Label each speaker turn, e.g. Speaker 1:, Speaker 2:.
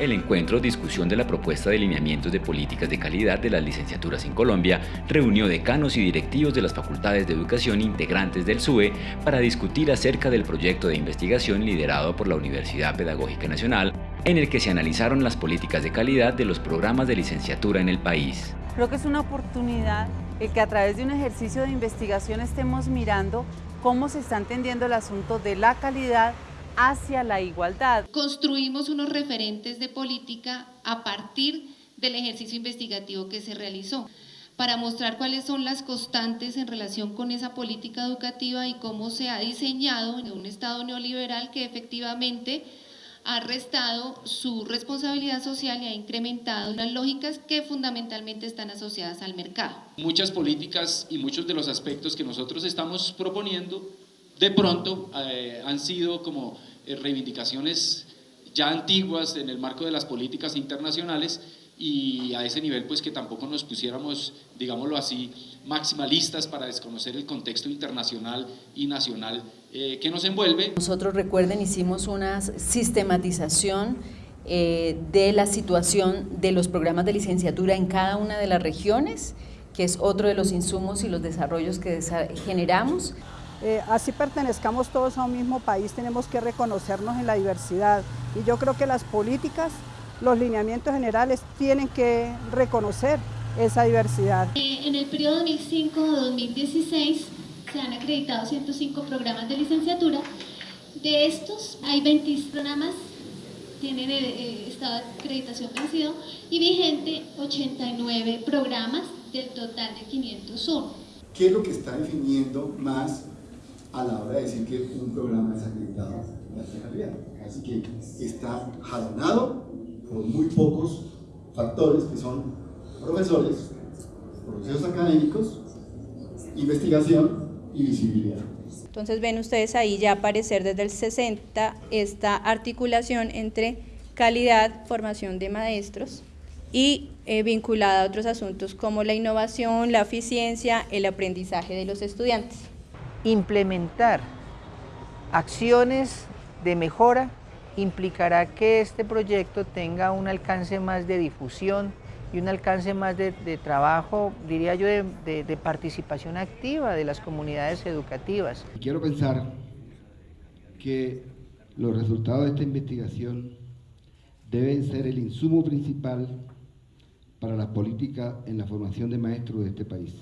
Speaker 1: El encuentro Discusión de la propuesta de lineamientos de políticas de calidad de las licenciaturas en Colombia reunió decanos y directivos de las facultades de educación integrantes del SUE para discutir acerca del proyecto de investigación liderado por la Universidad Pedagógica Nacional, en el que se analizaron las políticas de calidad de los programas de licenciatura en el país.
Speaker 2: Creo que es una oportunidad el que a través de un ejercicio de investigación estemos mirando cómo se está entendiendo el asunto de la calidad hacia la igualdad.
Speaker 3: Construimos unos referentes de política a partir del ejercicio investigativo que se realizó para mostrar cuáles son las constantes en relación con esa política educativa y cómo se ha diseñado en un Estado neoliberal que efectivamente ha restado su responsabilidad social y ha incrementado las lógicas que fundamentalmente están asociadas al mercado.
Speaker 4: Muchas políticas y muchos de los aspectos que nosotros estamos proponiendo de pronto eh, han sido como reivindicaciones ya antiguas en el marco de las políticas internacionales y a ese nivel pues que tampoco nos pusiéramos, digámoslo así, maximalistas para desconocer el contexto internacional y nacional eh, que nos envuelve.
Speaker 5: Nosotros recuerden hicimos una sistematización de la situación de los programas de licenciatura en cada una de las regiones, que es otro de los insumos y los desarrollos que generamos.
Speaker 6: Eh, así pertenezcamos todos a un mismo país, tenemos que reconocernos en la diversidad y yo creo que las políticas, los lineamientos generales tienen que reconocer esa diversidad.
Speaker 3: Eh, en el periodo 2005-2016 se han acreditado 105 programas de licenciatura, de estos hay 20 programas tienen eh, estado de acreditación vencido y vigente 89 programas del total de 501.
Speaker 7: ¿Qué es lo que está definiendo más a la hora de decir que un programa es acreditado calidad. Así que está jalonado por muy pocos factores que son profesores, procesos académicos, investigación y visibilidad.
Speaker 8: Entonces ven ustedes ahí ya aparecer desde el 60 esta articulación entre calidad, formación de maestros y eh, vinculada a otros asuntos como la innovación, la eficiencia, el aprendizaje de los estudiantes
Speaker 9: implementar acciones de mejora implicará que este proyecto tenga un alcance más de difusión y un alcance más de, trabajo, diría yo, de, de, participación activa de las comunidades educativas.
Speaker 7: Quiero pensar que los resultados de esta investigación deben ser el insumo principal para la política en la formación de maestros de este país.